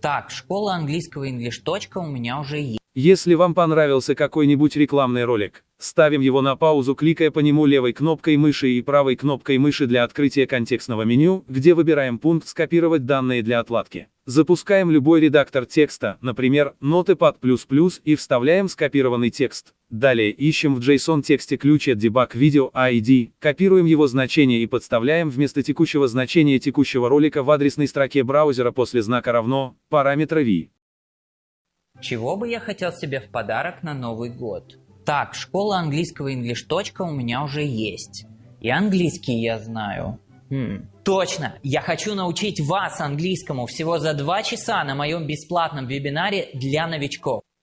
Так, школа английского English. у меня уже есть. Если вам понравился какой-нибудь рекламный ролик, ставим его на паузу, кликая по нему левой кнопкой мыши и правой кнопкой мыши для открытия контекстного меню, где выбираем пункт «Скопировать данные для отладки». Запускаем любой редактор текста, например, Notepad++, и вставляем скопированный текст. Далее ищем в JSON тексте ключ от Debug Video ID, копируем его значение и подставляем вместо текущего значения текущего ролика в адресной строке браузера после знака равно параметра v. Чего бы я хотел себе в подарок на Новый год? Так, школа английского English. у меня уже есть. И английский я знаю. Хм. Точно! Я хочу научить вас английскому всего за два часа на моем бесплатном вебинаре для новичков.